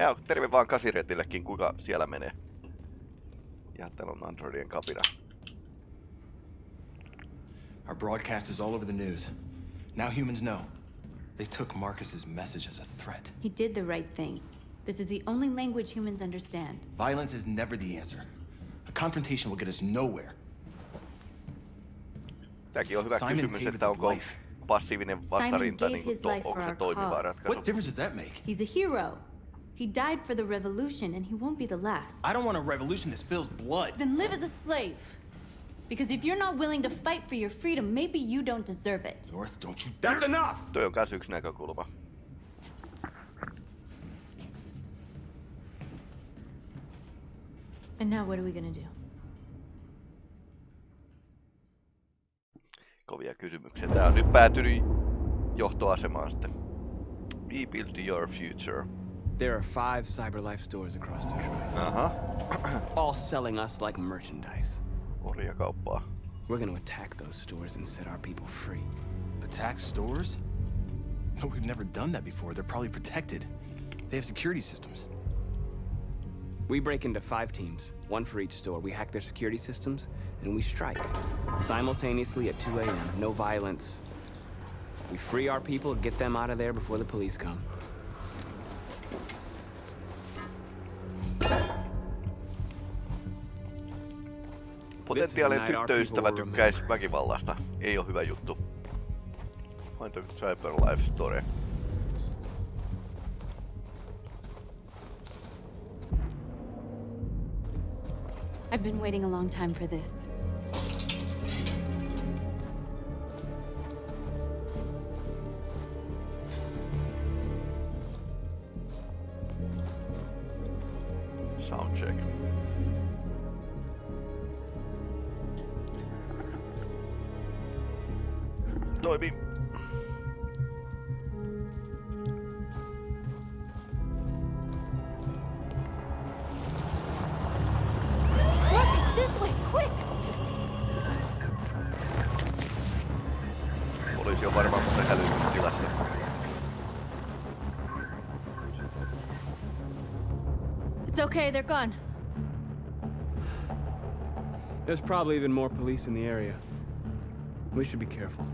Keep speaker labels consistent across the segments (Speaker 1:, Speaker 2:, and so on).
Speaker 1: Ja terve vaan kasiretillekin, kuka siellä menee. Ja täällä on Androidien kapina.
Speaker 2: Our broadcast is all over the news. Now humans know. They took Marcus's message as a threat.
Speaker 3: He did the right thing. This is the only language humans understand.
Speaker 2: Violence is never the answer. A confrontation will get us nowhere.
Speaker 1: Tämäkin on hyvä
Speaker 2: Simon
Speaker 1: kysymys, että
Speaker 2: his
Speaker 1: onko
Speaker 2: life.
Speaker 1: passiivinen
Speaker 3: Simon
Speaker 1: vastarinta,
Speaker 3: gave
Speaker 1: niin kuin,
Speaker 3: his
Speaker 1: to,
Speaker 3: life
Speaker 1: onko
Speaker 3: for
Speaker 1: se
Speaker 3: our
Speaker 1: toimiva
Speaker 3: cause.
Speaker 1: ratkaisu.
Speaker 2: What difference does that make?
Speaker 3: He's a hero. He died for the revolution, and he won't be the last.
Speaker 2: I don't want a revolution that spills blood.
Speaker 3: Then live as a slave. Because if you're not willing to fight for your freedom, maybe you don't deserve it.
Speaker 2: North, don't you
Speaker 4: That's enough!
Speaker 1: Toi on kans yksi näkökulma.
Speaker 3: And now what are we gonna do?
Speaker 1: Kovia kysymyksiä. Tää on nyt päätynyt johtoasemaan sitten. We build your future.
Speaker 4: There are five CyberLife stores across Detroit, uh-huh.
Speaker 1: Aha,
Speaker 4: all selling us like merchandise.
Speaker 1: orjakauppaa.
Speaker 4: We're gonna attack those stores and set our people free.
Speaker 2: Attack stores? No, we've never done that before. They're probably protected. They have security systems.
Speaker 4: We break into five teams, one for each store. We hack their security systems, and we strike. Simultaneously at 2 a.m., no violence. We free our people, get them out of there before the police come.
Speaker 1: Potentiaalinen tyttöystävä tykkäisi väkivallasta. Ei ole hyvä juttu. Vain toi Cyber Life Story.
Speaker 3: I've been waiting a long time for this. It's okay, they're gone.
Speaker 4: There's probably even more police in the area. We should be careful.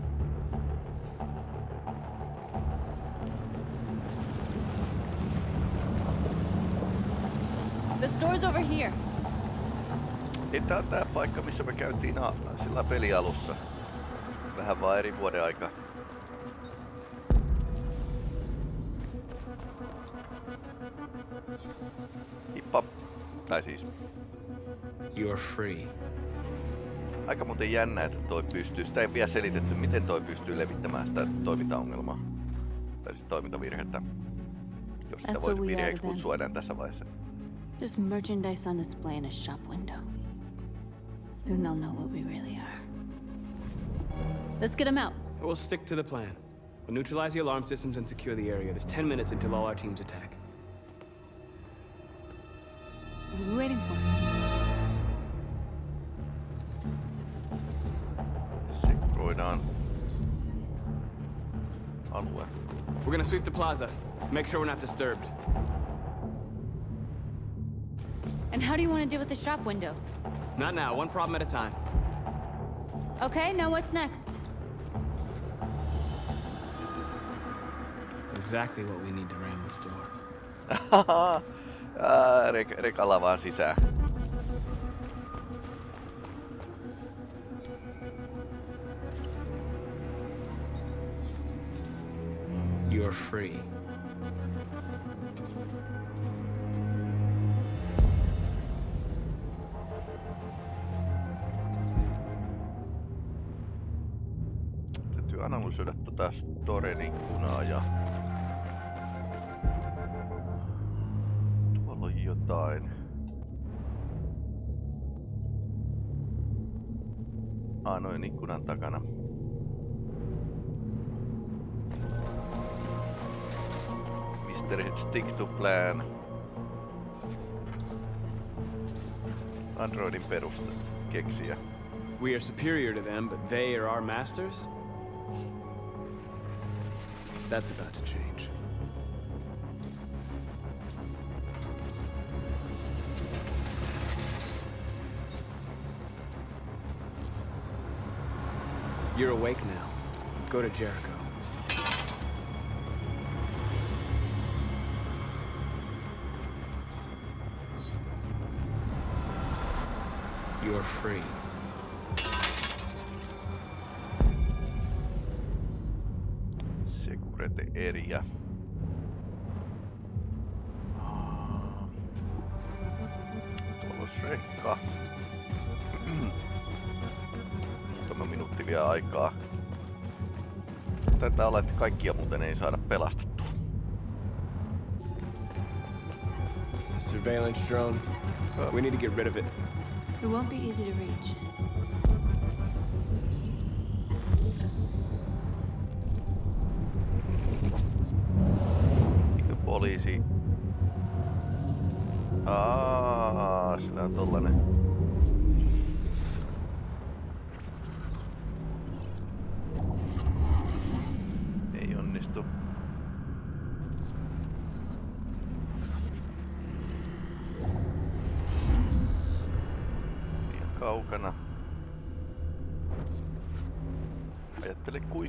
Speaker 3: The store's over here.
Speaker 1: Niin tää on tää paikka, missä me käytiin a- sillä pelialussa. Vähän vaan eri vuoden aika. Tai siis
Speaker 4: You're free.
Speaker 1: aika muuten jännä, että toi pystyy. Sitä ei vielä selitetty, miten toi pystyy levittämään sitä toimintaongelmaa. Tai siis toimintavirhettä. Jos sitä
Speaker 3: That's
Speaker 1: voi
Speaker 3: what
Speaker 1: virheeksi kutsua enää tässä vaiheessa.
Speaker 3: There's merchandise on display in a shop window. Soon they'll know what we really are. Let's get them out.
Speaker 4: We'll stick to the plan. We'll neutralize the alarm systems and secure the area. There's 10 minutes until all our teams attack. Plaza. Make sure we're not disturbed.
Speaker 3: And how do you want to deal with the shop window?
Speaker 4: Not now, one problem at a time.
Speaker 3: Okay, now what's next?
Speaker 4: Exactly what we need to ram the store.
Speaker 1: Ah, Ää, Rek- rekalla vaan sisään.
Speaker 4: Free.
Speaker 1: Täytyy analysoida tota Storen stick to plan. Androidin perusta keksiä.
Speaker 4: We are superior to them, but they are our masters? That's about to change. You're awake now. Go to Jericho. You're free.
Speaker 1: Security area. Ah. Tuolla. Muutama minuutti vielä aikaa. Taitaa olla, että kaikkia muuten ei saada pelastettua.
Speaker 4: A surveillance drone. We need to get rid of it.
Speaker 3: It won't be easy to reach.
Speaker 1: Poliisi... Aa, sillä on tollanen...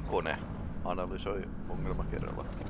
Speaker 1: kone analysoi ongelma kerralla.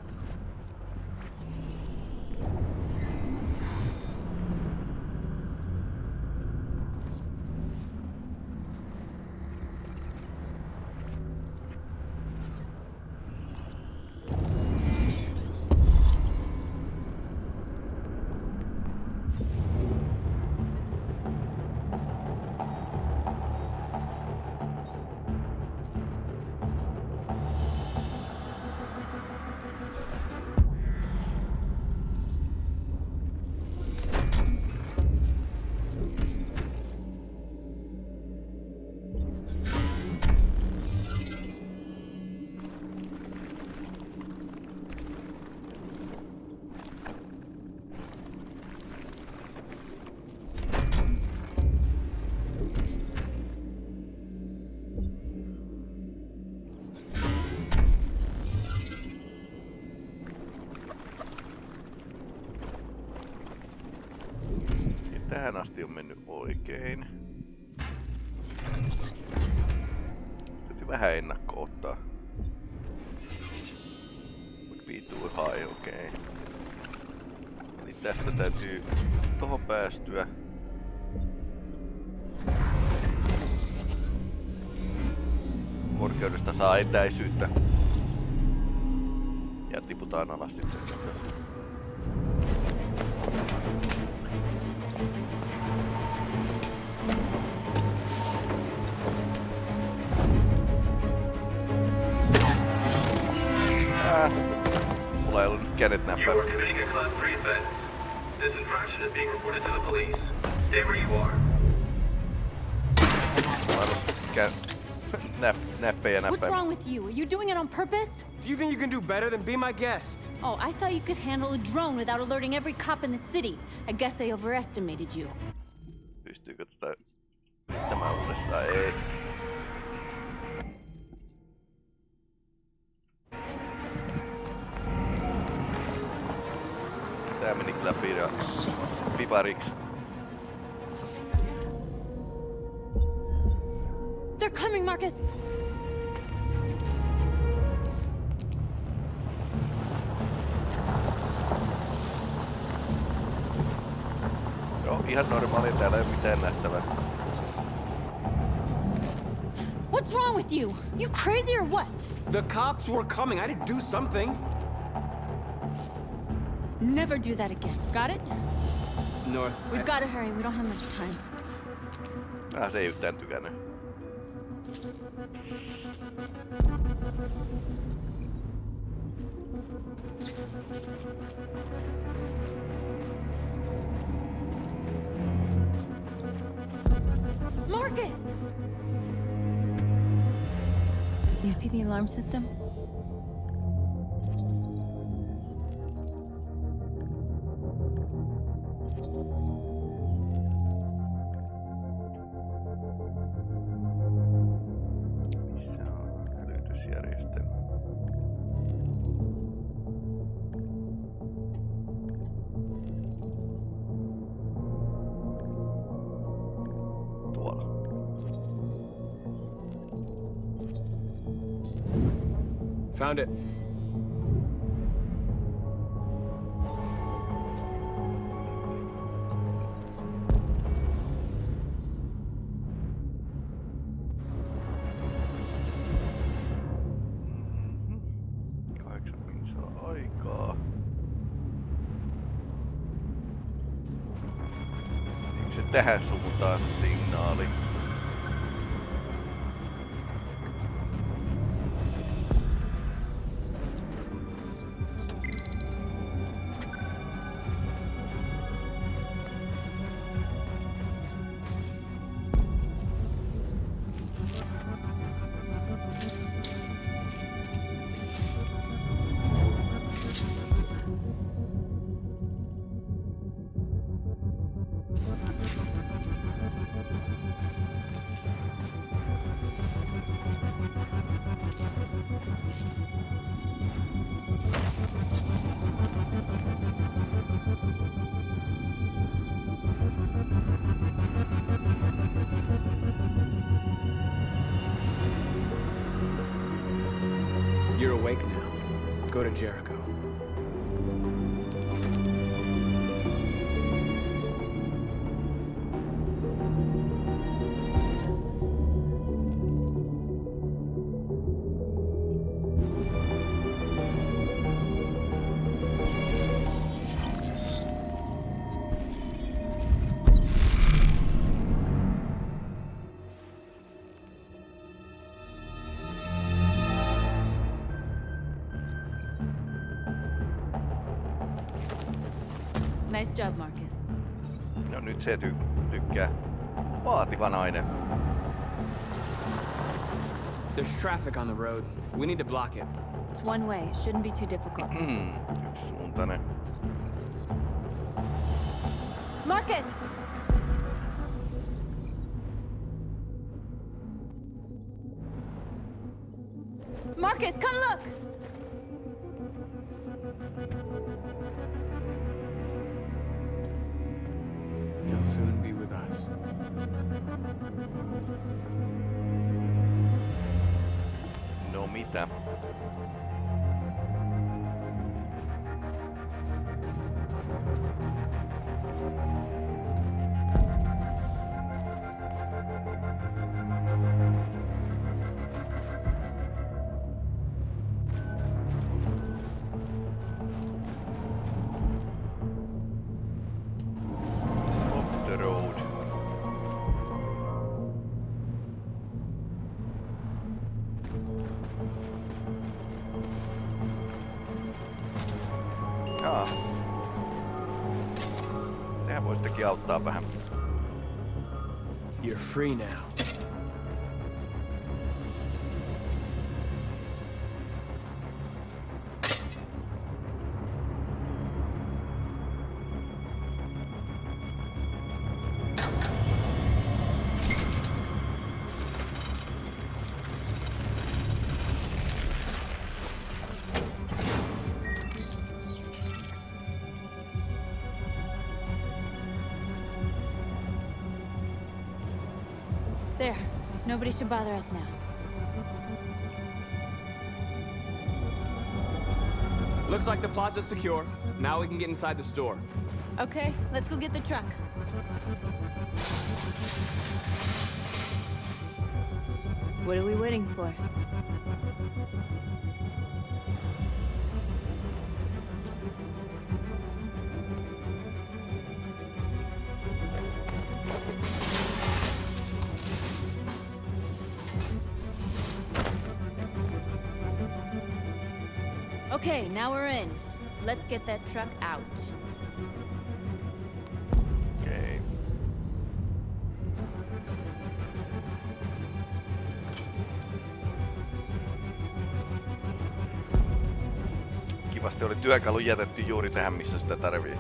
Speaker 1: Oikein. Täytyy vähän ennakko ottaa. Would be too high, okei. Okay. Eli tästä täytyy tohon päästyä. Korkeudesta saa etäisyyttä. Ja tiputaan alas sitten. Mulla ei ollut nyt kädet
Speaker 5: You are committing a Class 3 offense. This infraction is being reported to the police. Stay where you are.
Speaker 1: Mulla ei ollut kä... Näp, näppejä
Speaker 3: What's wrong with you? Are you doing it on purpose?
Speaker 4: Do you think you can do better than be my guest?
Speaker 3: Oh, I thought you could handle a drone without alerting every cop in the city. I guess I overestimated you.
Speaker 1: Pystyykö tätä yrittämään uudestaan? Ei.
Speaker 3: Shit. They're coming, Marcus!
Speaker 1: Joo, ihan normaalia, täällä ei ole mitään nähtävää.
Speaker 3: What's wrong with you? You crazy or what?
Speaker 4: The cops were coming. I had to do something.
Speaker 3: Never do that again. Got it?
Speaker 4: North.
Speaker 3: We've got to hurry. We don't have much time.
Speaker 1: Ah, se ei yhtään tykännyt.
Speaker 3: Marcus! You see the alarm system?
Speaker 4: Found it.
Speaker 1: Kahdeksan minsaa aikaa. Eikö se tähän suuntaan se signaali?
Speaker 3: Job, Marcus.
Speaker 1: No nyt se ty- tykkää. Vaativa nainen.
Speaker 4: There's traffic on the road. We need to block it.
Speaker 3: It's one way. It shouldn't be too difficult.
Speaker 1: Hmm, yksisuuntainen. Auttaa vähän.
Speaker 4: You're free now.
Speaker 3: Nobody should bother us now.
Speaker 4: Looks like the plaza's secure. Now we can get inside the store.
Speaker 3: Okay, let's go get the truck. What are we waiting for? Okay, now we're in. Let's get that truck out.
Speaker 1: Okei. Kivasti oli työkalu jätetty juuri tähän, missä sitä tarvii.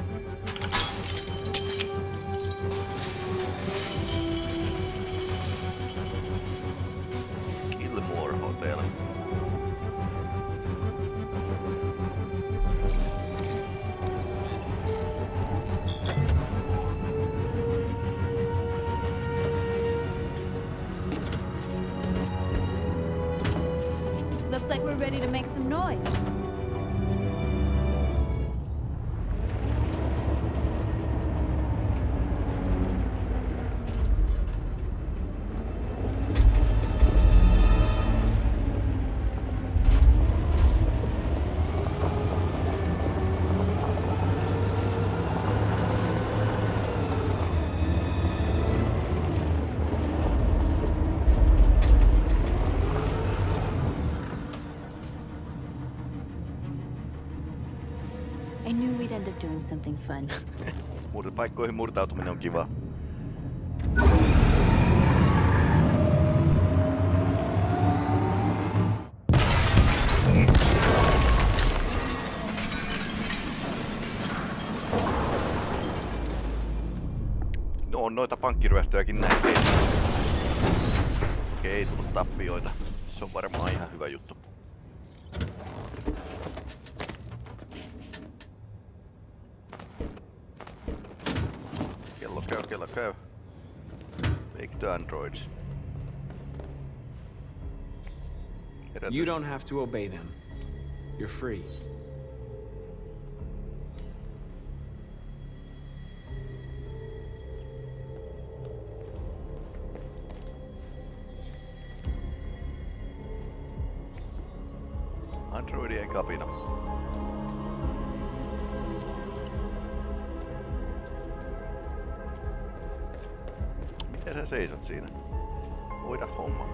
Speaker 3: Up doing something fun.
Speaker 1: Paikkoihin murtautuminen on kiva. No on noita pankkiryöstöjäkin näin. Ei, Okei, ei tullut tappioita. Se on varmaan ihan hyvä juttu.
Speaker 4: You don't have to obey them. You're free.
Speaker 1: Androidien kapina. Miten sä seisot siinä? Voida homma.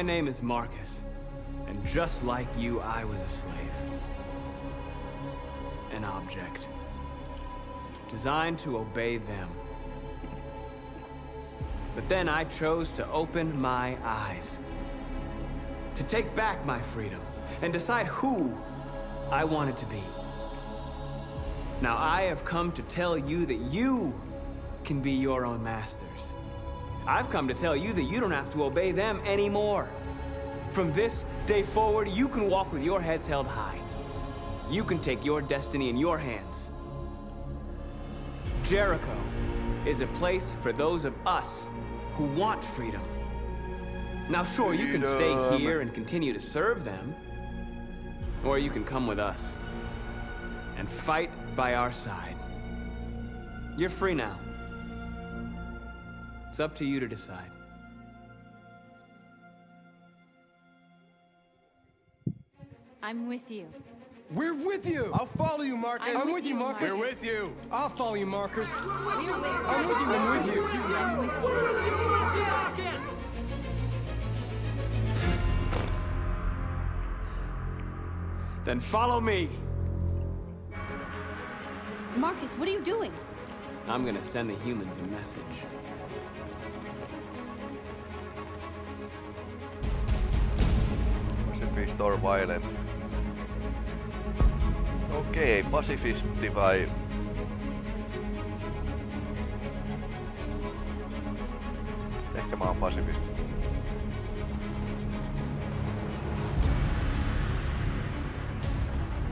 Speaker 4: My name is Marcus, and just like you, I was a slave. An object. Designed to obey them. But then I chose to open my eyes. To take back my freedom, and decide who I wanted to be. Now I have come to tell you that you can be your own masters. I've come to tell you that you don't have to obey them anymore. From this day forward, you can walk with your heads held high. You can take your destiny in your hands. Jericho is a place for those of us who want freedom. Now, sure, you can stay here and continue to serve them, or you can come with us and fight by our side. You're free now. It's up to you to decide.
Speaker 3: I'm with you.
Speaker 6: We're with you.
Speaker 2: I'll follow you, Marcus.
Speaker 3: I'm
Speaker 6: I'm
Speaker 3: with
Speaker 6: with you,
Speaker 3: you,
Speaker 6: Marcus.
Speaker 3: Marcus.
Speaker 2: We're with you.
Speaker 6: I'll follow you, Marcus.
Speaker 3: We're with
Speaker 6: I'm with you. I'm with you.
Speaker 4: Then follow me.
Speaker 3: Marcus, what are you doing?
Speaker 4: I'm gonna send the humans a message.
Speaker 1: Pacifist or violent. Okei, pasifisti vai... Ehkä mä oon pasifisti.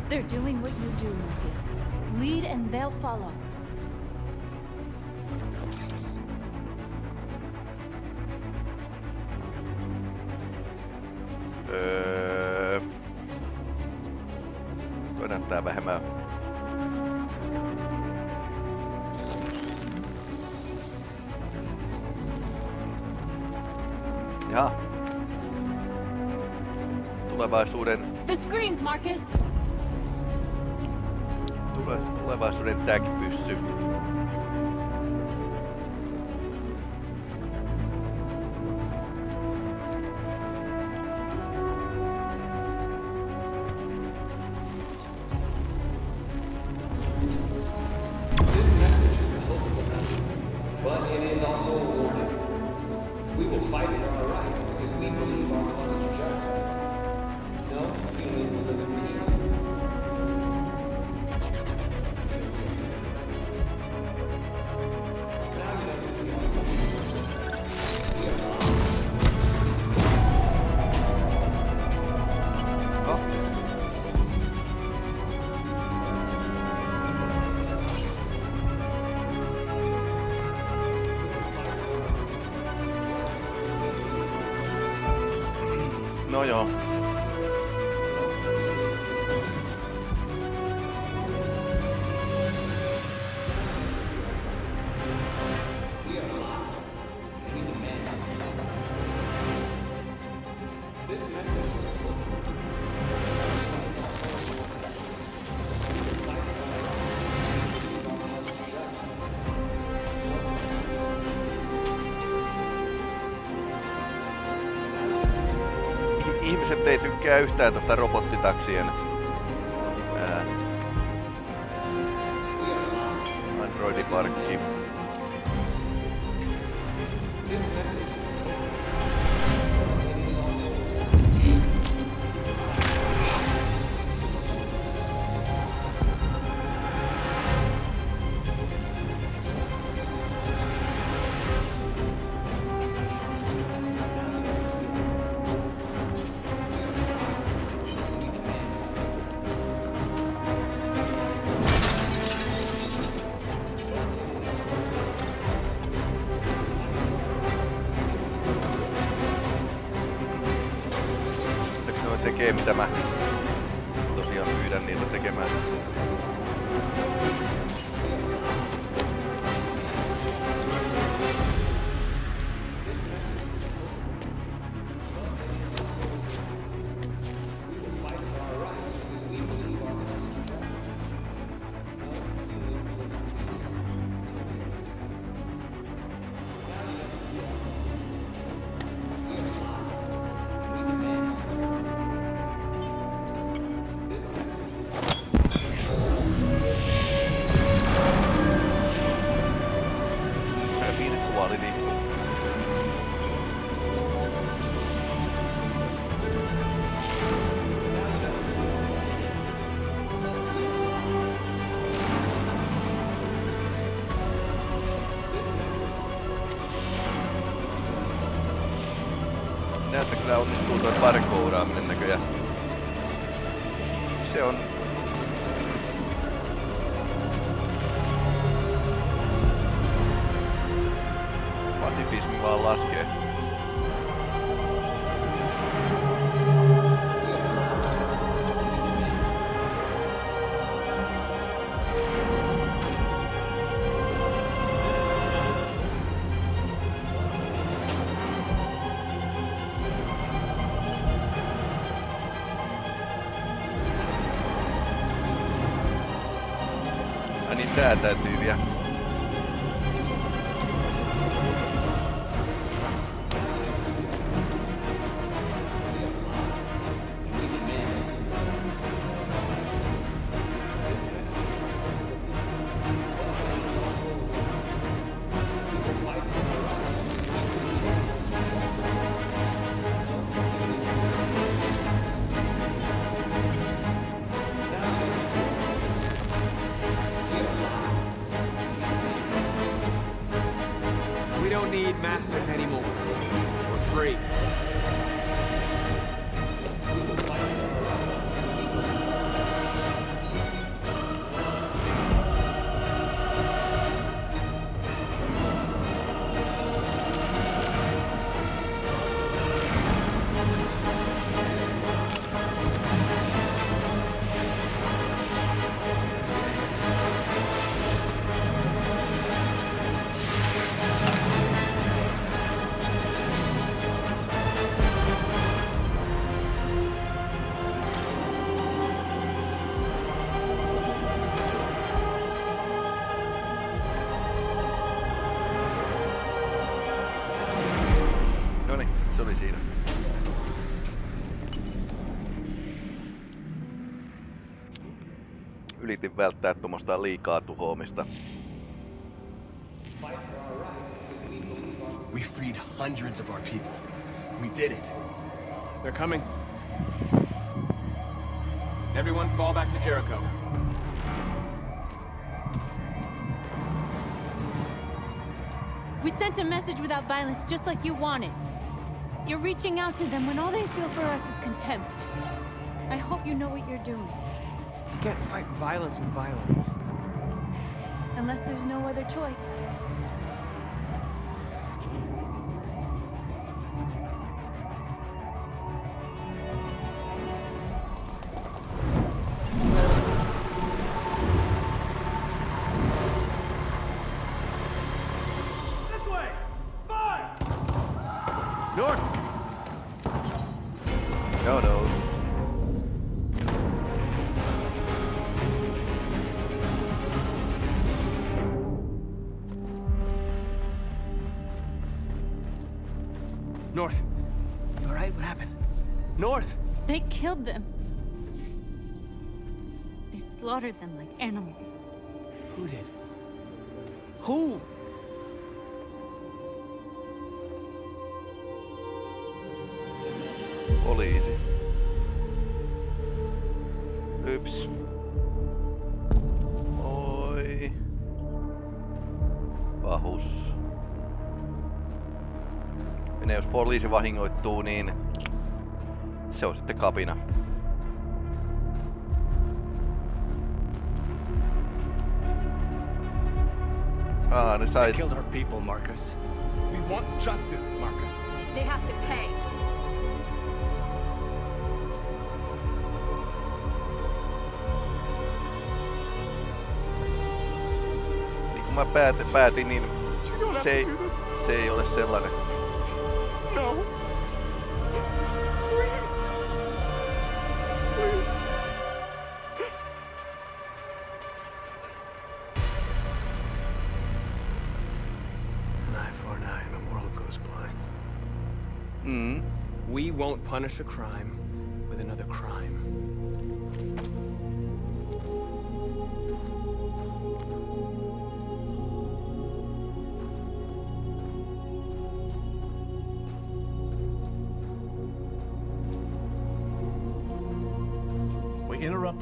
Speaker 3: They're doing what you do, Marcus. Lead and they'll follow.
Speaker 1: Öö... näyttää vähemmän... Ja. Tulevaisuuden,
Speaker 3: The screens, Marcus!
Speaker 1: tule, tulevaisuuden tag-pyssy.
Speaker 4: 没有。Tykkää yhtään tästä robottitaksien tosiaan pyydän niitä tekemään? Ai niin Yritin välttää tuommoista liikaa tuhoamista.
Speaker 2: We freed hundreds of our people. We did it.
Speaker 7: They're coming. Everyone fall back to Jericho.
Speaker 3: We sent a message without violence just like you wanted. You're reaching out to them when all they feel for us is contempt. I hope you know what you're doing.
Speaker 7: You can't fight violence with violence.
Speaker 3: Unless there's no other choice.
Speaker 4: North!
Speaker 3: Slaughtered them like animals.
Speaker 4: Who did? Who?
Speaker 1: Poliisi. Yps. Oi. Pahus. Ja jos poliisi vahingoittuu, niin se on sitten kapina. Ah, ne sai...
Speaker 2: They killed our people, Marcus.
Speaker 6: We want justice, Marcus.
Speaker 8: They have to pay.
Speaker 1: Niin kuin mä päätin, päätin niin se ei, se ei ole sellainen.
Speaker 4: Punish a crime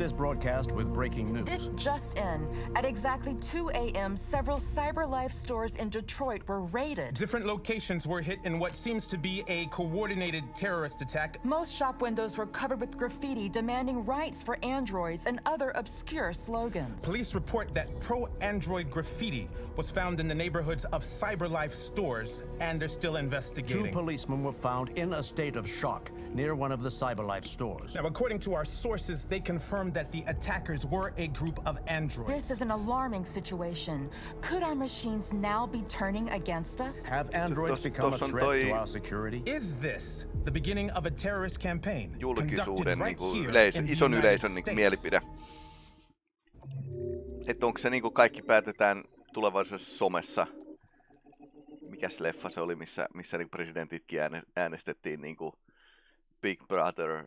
Speaker 9: this broadcast with breaking news.
Speaker 10: This just in. At exactly 2 a.m., several CyberLife stores in Detroit were raided.
Speaker 6: Different locations were hit in what seems to be a coordinated terrorist attack.
Speaker 10: Most shop windows were covered with graffiti demanding rights for androids and other obscure slogans.
Speaker 6: Police report that pro-android graffiti was found in the neighborhoods of CyberLife stores, and they're still investigating.
Speaker 9: Two
Speaker 6: investigating.
Speaker 9: policemen were found in a state of shock near one of the CyberLife stores.
Speaker 6: Now, according to our sources, they confirmed that the attackers were a group of androids.
Speaker 10: This is an alarming situation. Could our machines now be turning against us?
Speaker 9: Have androids become a threat to our security?
Speaker 6: Is this the beginning of a terrorist campaign conducted right here
Speaker 1: yleisö,
Speaker 6: in the
Speaker 1: ison
Speaker 6: United
Speaker 1: yleisön niinku
Speaker 6: States?
Speaker 1: mielipide. Että onko se niinku kaikki päätetään tulevaisuudessa somessa? Mikäs leffa se oli, missä, missä niinku presidentitkin ääne, äänestettiin niinku Big Brother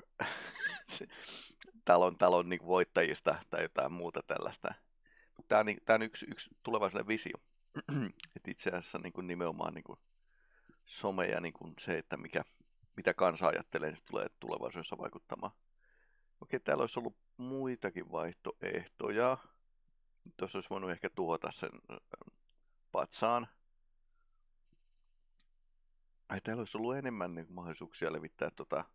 Speaker 1: se- talon, talon niinku voittajista tai jotain muuta tällaista. Tämä on, tää on yksi, yksi tulevaisuuden visio. että itse asiassa niinku nimenomaan niinku some ja niinku se, että mikä, mitä kansa ajattelee, niin tulee tulevaisuudessa vaikuttamaan. Okei, täällä olisi ollut muitakin vaihtoehtoja. Tuossa olisi voinut ehkä tuhota sen ö, patsaan. Ai, täällä olisi ollut enemmän niin mahdollisuuksia levittää tota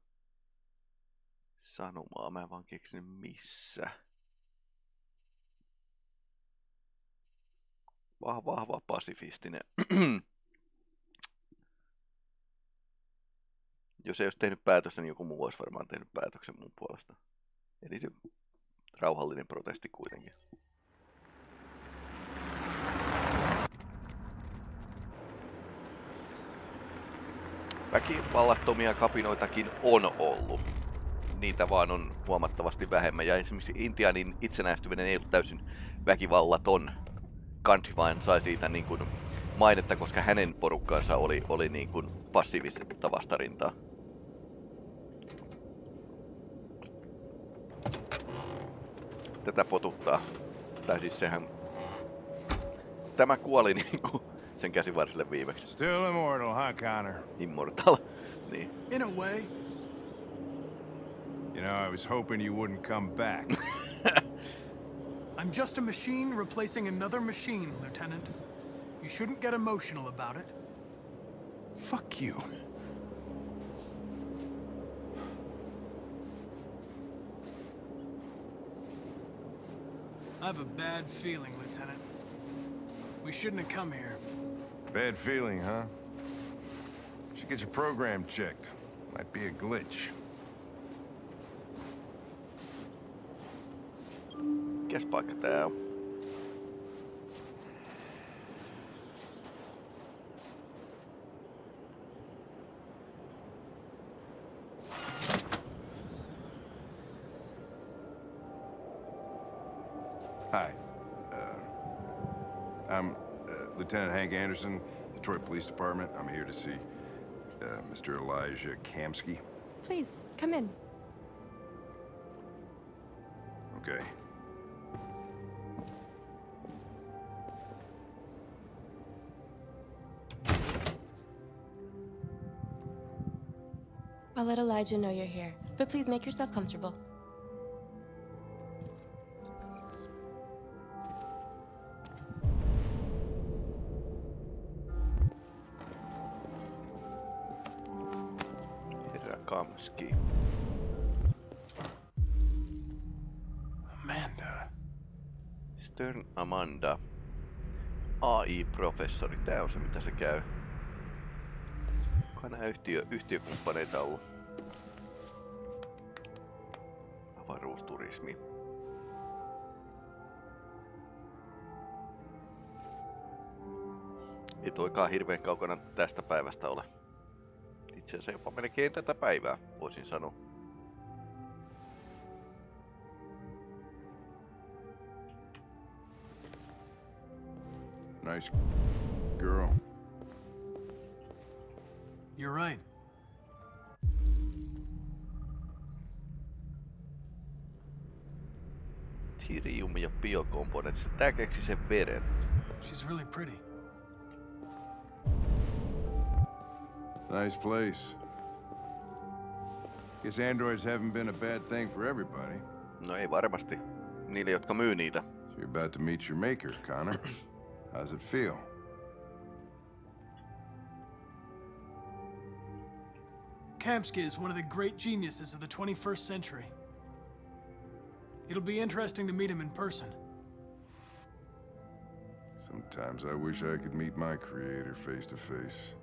Speaker 1: sanomaa. Mä en vaan keksinyt missä. Vahva, vahva pasifistinen. Jos ei olisi tehnyt päätöstä, niin joku muu olisi varmaan tehnyt päätöksen mun puolesta. Eli se rauhallinen protesti kuitenkin. Väkivallattomia kapinoitakin on ollut. Niitä vaan on huomattavasti vähemmän. Ja esimerkiksi Intianin itsenäistyminen ei ollut täysin väkivallaton. Gandhi vain sai siitä niin kuin mainetta, koska hänen porukkansa oli, oli niin kuin passiivista vastarintaa. Tätä potuttaa. Tai siis sehän... Tämä kuoli niinku sen käsivarsille viimeksi.
Speaker 11: Still immortal, huh, Connor?
Speaker 1: Immortal. niin.
Speaker 11: In a way. You know, I was hoping you wouldn't come back.
Speaker 12: I'm just a machine replacing another machine, Lieutenant. You shouldn't get emotional about it.
Speaker 11: Fuck you.
Speaker 12: I have a bad feeling, Lieutenant. We shouldn't have come here.
Speaker 11: Bad feeling, huh? Should get your program checked. Might be a glitch.
Speaker 1: Mikäs paikka tää on?
Speaker 11: Hi. Uh, I'm uh, Lieutenant Hank Anderson, Detroit Police Department. I'm here to see uh, Mr. Elijah Kamski?
Speaker 8: Please, come in.
Speaker 11: Okay.
Speaker 8: I'll let Elijah know you're here, but please make yourself comfortable.
Speaker 1: Herra Kamski.
Speaker 6: Amanda.
Speaker 1: Stern Amanda. AI-professori. Tää on se, mitä se käy. Onko nää yhtiö, yhtiökumppaneita ollut? Avaruusturismi. Ei toikaan hirveän kaukana tästä päivästä ole. Itse asiassa jopa melkein tätä päivää, voisin sanoa.
Speaker 11: Nice girl.
Speaker 12: You're right.
Speaker 1: Tirium ja biokomponentti. Tää keksi sen veren.
Speaker 12: She's really pretty.
Speaker 11: Nice place. Guess androids haven't been a bad thing for everybody.
Speaker 1: No ei varmasti. Niille, jotka myy niitä.
Speaker 11: So you're about to meet your maker, Connor. How's it feel?
Speaker 12: Kamski is one of the great geniuses of the 21st century. It'll be interesting to meet him in person.
Speaker 11: Sometimes I wish I could meet my creator face to face.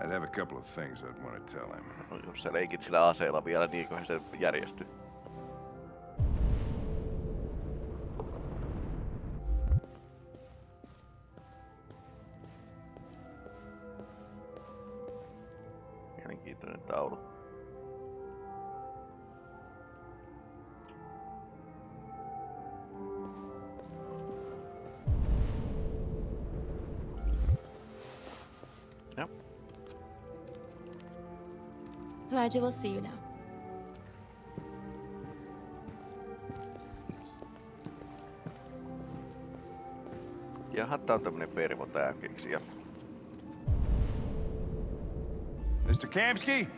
Speaker 11: I'd have a couple of things I'd want to tell him.
Speaker 1: No, jos sä leikit sillä aseella vielä, niin eiköhän se järjesty. Joo.
Speaker 8: Elijah will see you now.
Speaker 1: Jaha, tää on tämmönen pervo tää keksijä.
Speaker 11: Mr. Kamski?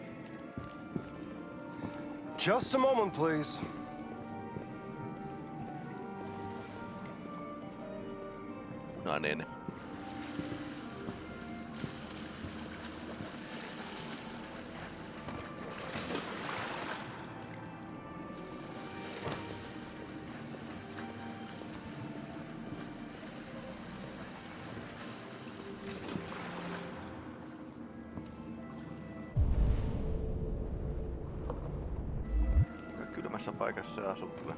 Speaker 13: Just a moment, please.
Speaker 1: Punainen. Aika Se asuu kyllä.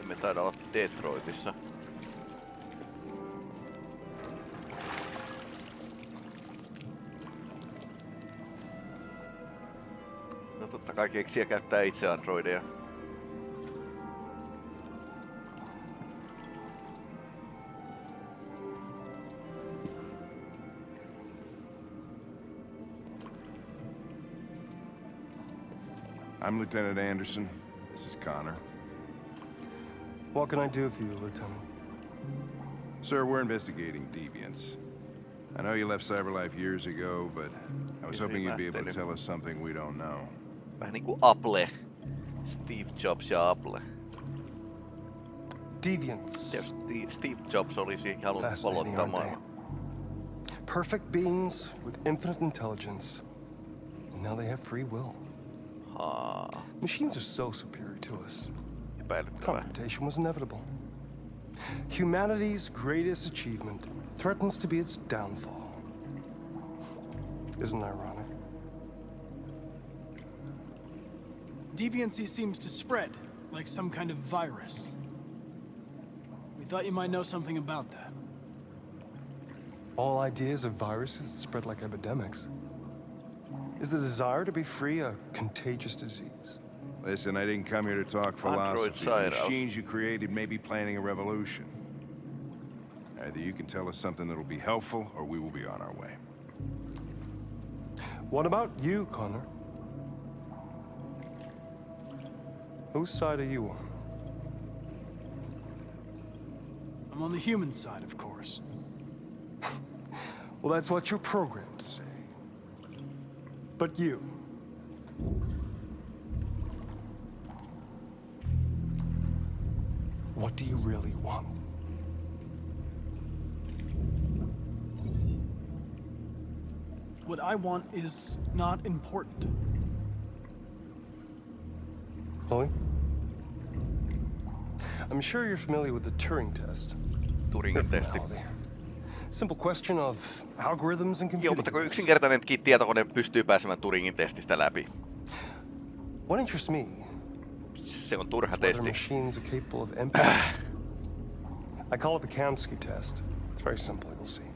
Speaker 1: Emme taida olla Detroitissa. No totta kai keksiä käyttää itse androideja.
Speaker 11: I'm Lieutenant Anderson. This is Connor.
Speaker 13: What can I do for you, Lieutenant?
Speaker 11: Sir, we're investigating deviants. I know you left CyberLife years ago, but I was hoping you'd be able to tell us something we don't know.
Speaker 1: Vähän niinku Apple. Steve Jobs ja Apple.
Speaker 13: Deviants.
Speaker 1: Jos Steve- Steve Jobs olisi halunnut
Speaker 13: Fascinating,
Speaker 1: valottaa
Speaker 13: aren't they?
Speaker 1: maailman.
Speaker 13: Perfect beings with infinite intelligence. And now they have free will. Machines are so superior to us. Confrontation was inevitable. Humanity's greatest achievement threatens to be its downfall. Isn't it ironic?
Speaker 12: Deviancy seems to spread, like some kind of virus. We thought you might know something about that.
Speaker 13: All ideas of viruses spread like epidemics. Is the desire to be free a contagious disease?
Speaker 11: Listen, I didn't come here to talk philosophy. The machines you created may be planning a revolution. Either you can tell us something that'll be helpful, or we will be on our way.
Speaker 13: What about you, Connor? Whose side are you on?
Speaker 12: I'm on the human side, of course.
Speaker 13: well, that's what you're programmed to say. But you... What do you really want?
Speaker 12: What I want is not important.
Speaker 13: Chloe? I'm sure you're familiar with the Turing test.
Speaker 1: Turingin testi.
Speaker 13: Simple question of algorithms and computing.
Speaker 1: Joo, mutta kun yksinkertainenkin tietokone pystyy pääsemään Turingin testistä läpi.
Speaker 13: What interests me
Speaker 1: se on turha testi.
Speaker 13: machines are capable of empathy. I call it the Kamski test. It's very simple, you'll see.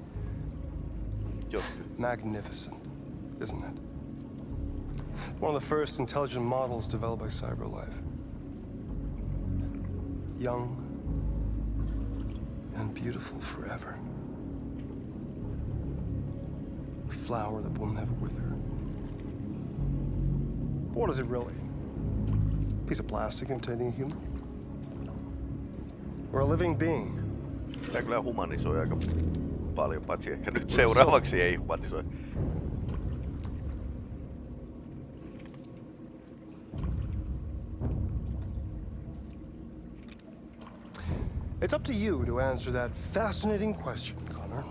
Speaker 1: Joo.
Speaker 13: Magnificent, isn't it? One of the first intelligent models developed by CyberLife. Young and beautiful forever. Flower that will never wither. But what is it really? A piece of plastic imitating a human? Or a living being?
Speaker 1: Tämä kyllä humanisoi aika paljon, paitsi ehkä nyt seuraavaksi ei humanisoi.
Speaker 13: It's up to you to answer that fascinating question, Connor.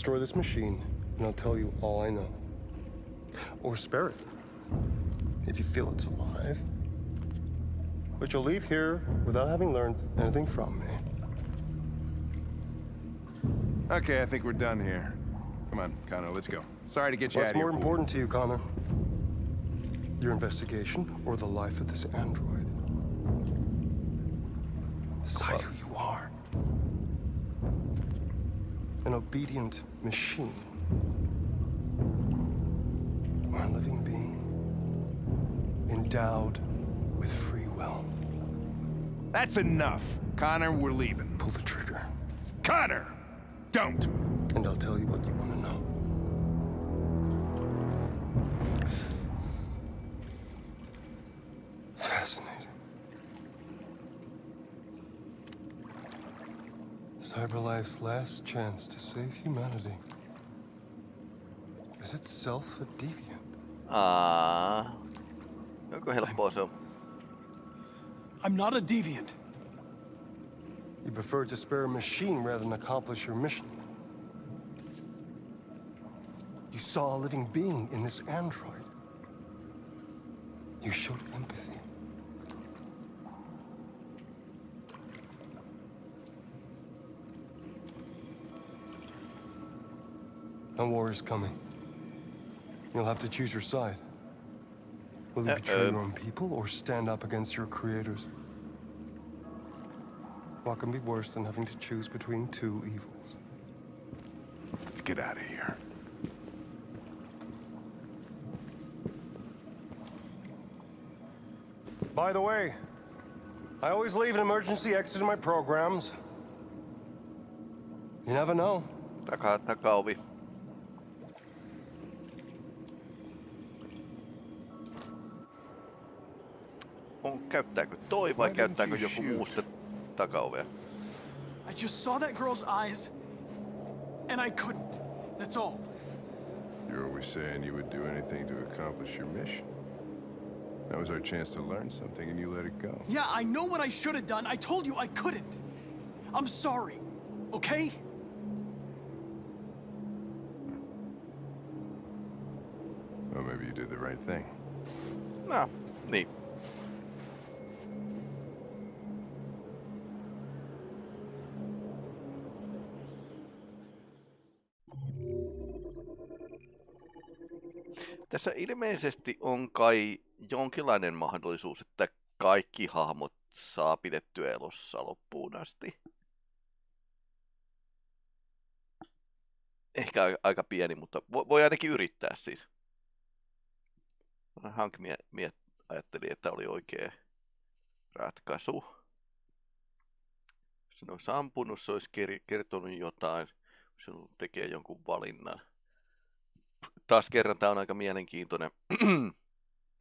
Speaker 13: Destroy this machine, and I'll tell you all I know. Or spare it, if you feel it's alive. But you'll leave here without having learned anything from me.
Speaker 11: Okay, I think we're done here. Come on, Connor, let's go. Sorry to get you
Speaker 13: What's
Speaker 11: out of here.
Speaker 13: more important to you, Connor? Your investigation or the life of this android? Decide who obedient machine. Or a living being. Endowed with free will.
Speaker 11: That's enough. Connor, we're leaving.
Speaker 13: Pull the trigger.
Speaker 11: Connor! Don't!
Speaker 13: And I'll tell you what you want to know. CyberLife's last chance to save humanity is itself a deviant.
Speaker 1: Ah. Onko helppoa se on?
Speaker 12: I'm not a deviant.
Speaker 13: You prefer to spare a machine rather than accomplish your mission. You saw a living being in this android. You showed empathy. No war is coming. You'll have to choose your side. Will you betray uh, uh, your own people or stand up against your creators? What can be worse than having to choose between two evils?
Speaker 11: Let's get out of here.
Speaker 13: By the way, I always leave an emergency exit in my programs. You never know.
Speaker 1: Taka, Takaa, takaovi. On, käyttääkö toi vai käyttääkö joku muu sitä takaovea?
Speaker 12: I just saw that girl's eyes, and I couldn't. That's all.
Speaker 11: You're always saying you would do anything to accomplish your mission. That was our chance to learn something, and you let it go.
Speaker 12: Yeah, I know what I should have done. I told you I couldn't. I'm sorry, okay?
Speaker 11: Well, maybe you did the right thing.
Speaker 1: No, niin. Tässä ilmeisesti on kai jonkinlainen mahdollisuus, että kaikki hahmot saa pidettyä elossa loppuun asti. Ehkä aika, pieni, mutta voi, ainakin yrittää siis. Hank mie, ajatteli, että oli oikea ratkaisu. Se olisi ampunut, se olisi kertonut jotain, se tekee jonkun valinnan. Taas kerran tämä on aika mielenkiintoinen